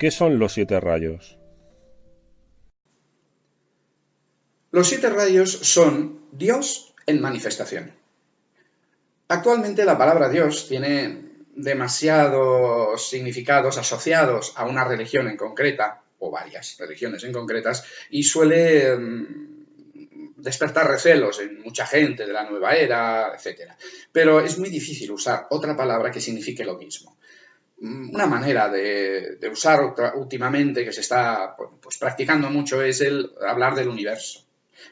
¿Qué son los siete rayos? Los siete rayos son Dios en manifestación. Actualmente la palabra Dios tiene demasiados significados asociados a una religión en concreta, o varias religiones en concretas, y suele mm, despertar recelos en mucha gente de la nueva era, etc. Pero es muy difícil usar otra palabra que signifique lo mismo. Mm, una manera de, usar últimamente que se está pues, practicando mucho es el hablar del universo.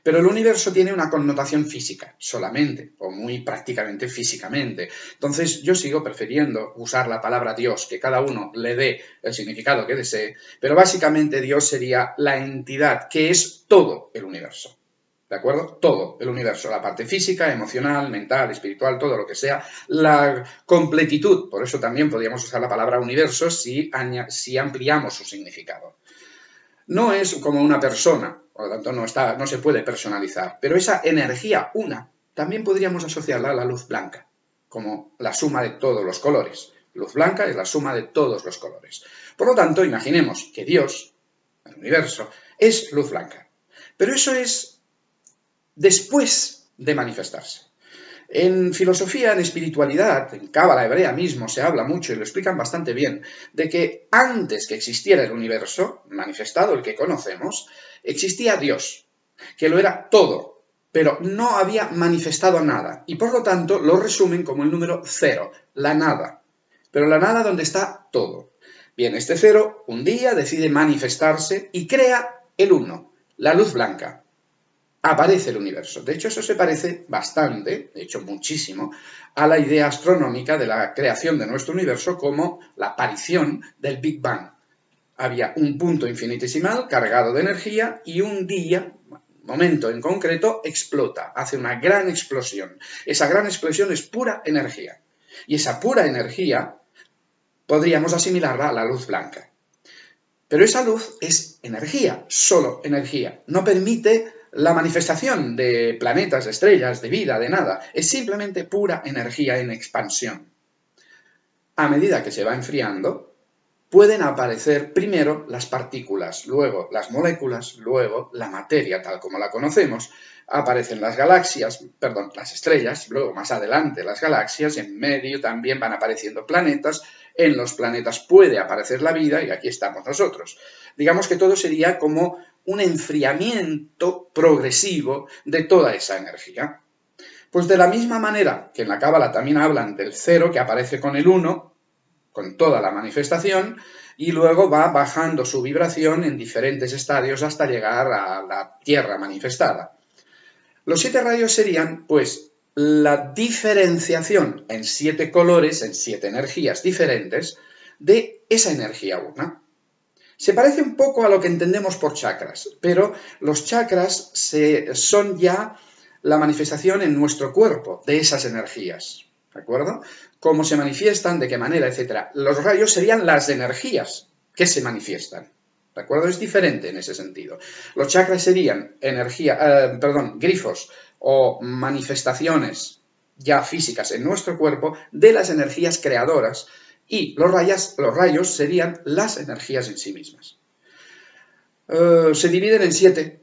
Pero el universo tiene una connotación física solamente, o muy prácticamente físicamente. Entonces yo sigo prefiriendo usar la palabra Dios, que cada uno le dé el significado que desee, pero básicamente Dios sería la entidad que es todo el universo. ¿De acuerdo? Todo el universo, la parte física, emocional, mental, espiritual, todo lo que sea, la completitud, por eso también podríamos usar la palabra universo si, si ampliamos su significado. No es como una persona, por lo tanto no, está, no se puede personalizar, pero esa energía una también podríamos asociarla a la luz blanca, como la suma de todos los colores. Luz blanca es la suma de todos los colores. Por lo tanto, imaginemos que Dios, el universo, es luz blanca. Pero eso es después de manifestarse. En filosofía, en espiritualidad, en Cábala hebrea mismo se habla mucho y lo explican bastante bien, de que antes que existiera el universo, manifestado el que conocemos, existía Dios, que lo era todo, pero no había manifestado nada, y por lo tanto lo resumen como el número cero, la nada, pero la nada donde está todo. Bien, este cero un día decide manifestarse y crea el uno, la luz blanca, aparece el universo. De hecho, eso se parece bastante, de hecho muchísimo, a la idea astronómica de la creación de nuestro universo como la aparición del Big Bang. Había un punto infinitesimal cargado de energía y un día, momento en concreto, explota, hace una gran explosión. Esa gran explosión es pura energía. Y esa pura energía podríamos asimilarla a la luz blanca. Pero esa luz es energía, solo energía. No permite la manifestación de planetas, estrellas, de vida, de nada, es simplemente pura energía en expansión. A medida que se va enfriando, pueden aparecer primero las partículas, luego las moléculas, luego la materia tal como la conocemos, aparecen las galaxias, perdón, las estrellas, luego más adelante las galaxias, en medio también van apareciendo planetas, en los planetas puede aparecer la vida y aquí estamos nosotros. Digamos que todo sería como un enfriamiento progresivo de toda esa energía. Pues de la misma manera que en la Cábala también hablan del cero que aparece con el uno, con toda la manifestación, y luego va bajando su vibración en diferentes estadios hasta llegar a la Tierra manifestada. Los siete rayos serían, pues, la diferenciación en siete colores, en siete energías diferentes, de esa energía una. Se parece un poco a lo que entendemos por chakras, pero los chakras son ya la manifestación en nuestro cuerpo de esas energías. ¿De acuerdo? Cómo se manifiestan, de qué manera, etc. Los rayos serían las energías que se manifiestan. ¿De acuerdo? Es diferente en ese sentido. Los chakras serían energía, eh, perdón, grifos o manifestaciones ya físicas en nuestro cuerpo de las energías creadoras y los, los rayos serían las energías en sí mismas. Eh, se dividen en siete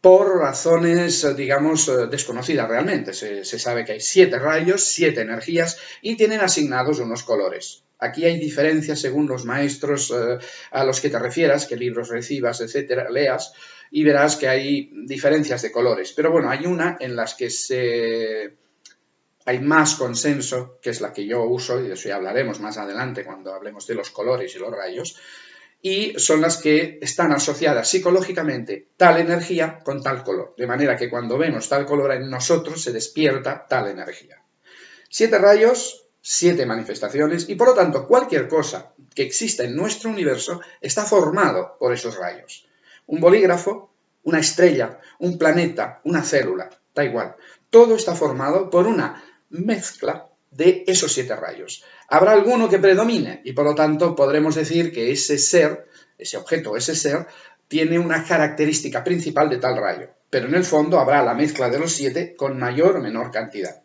por razones, digamos, eh, desconocidas realmente. Se, sabe que hay siete rayos, siete energías y tienen asignados unos colores. Aquí hay diferencias según los maestros eh, a los que te refieras, qué libros recibas, etcétera, leas, y verás que hay diferencias de colores. Pero bueno, hay una en las que se hay más consenso, que es la que yo uso, y de eso ya hablaremos más adelante cuando hablemos de los colores y los rayos, y son las que están asociadas psicológicamente tal energía con tal color, de manera que cuando vemos tal color en nosotros se despierta tal energía. Siete rayos, siete manifestaciones, y por lo tanto cualquier cosa que exista en nuestro universo está formado por esos rayos. Un bolígrafo, una estrella, un planeta, una célula, da igual. Todo está formado por una mezcla de esos siete rayos. Habrá alguno que predomine y por lo tanto podremos decir que ese ser, ese objeto, ese ser, tiene una característica principal de tal rayo, pero en el fondo habrá la mezcla de los siete con mayor o menor cantidad.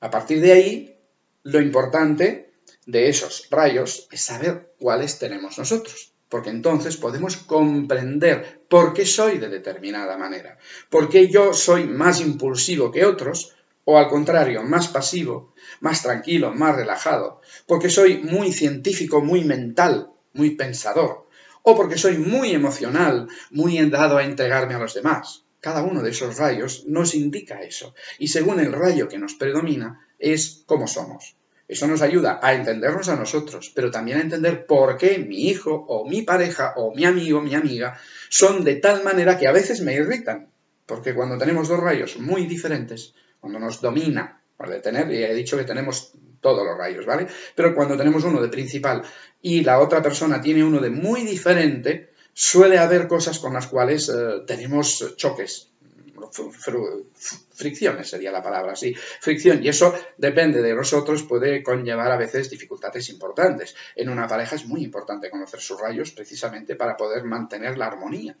A partir de ahí, lo importante de esos rayos es saber cuáles tenemos nosotros, porque entonces podemos comprender por qué soy de determinada manera, por qué yo soy más impulsivo que otros, o al contrario, más pasivo, más tranquilo, más relajado, porque soy muy científico, muy mental, muy pensador, o porque soy muy emocional, muy dado a entregarme a los demás. Cada uno de esos rayos nos indica eso, y según el rayo que nos predomina, es como somos. Eso nos ayuda a entendernos a nosotros, pero también a entender por qué mi hijo o mi pareja o mi amigo, mi amiga, son de tal manera que a veces me irritan. Porque cuando tenemos dos rayos muy diferentes, cuando nos domina, de tener, he dicho que tenemos todos los rayos, ¿vale? Pero cuando tenemos uno de principal y la otra persona tiene uno de muy diferente, suele haber cosas con las cuales eh, tenemos choques, fricciones sería la palabra, sí, fricción, y eso depende de nosotros, puede conllevar a veces dificultades importantes. En una pareja es muy importante conocer sus rayos precisamente para poder mantener la armonía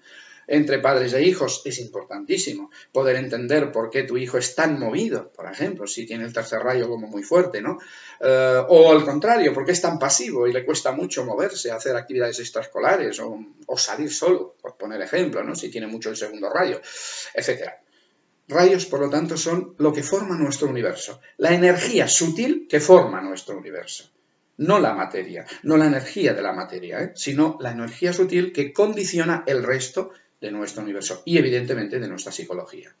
entre padres e hijos es importantísimo. Poder entender por qué tu hijo es tan movido, por ejemplo, si tiene el tercer rayo como muy fuerte, ¿no? Eh, o al contrario, por qué es tan pasivo y le cuesta mucho moverse, hacer actividades extraescolares o, o salir solo, por poner ejemplo, ¿no? Si tiene mucho el segundo rayo, etcétera. Rayos, por lo tanto, son lo que forma nuestro universo, la energía sutil que forma nuestro universo. No la materia, no la energía de la materia, ¿eh? sino la energía sutil que condiciona el resto de nuestro universo y evidentemente de nuestra psicología.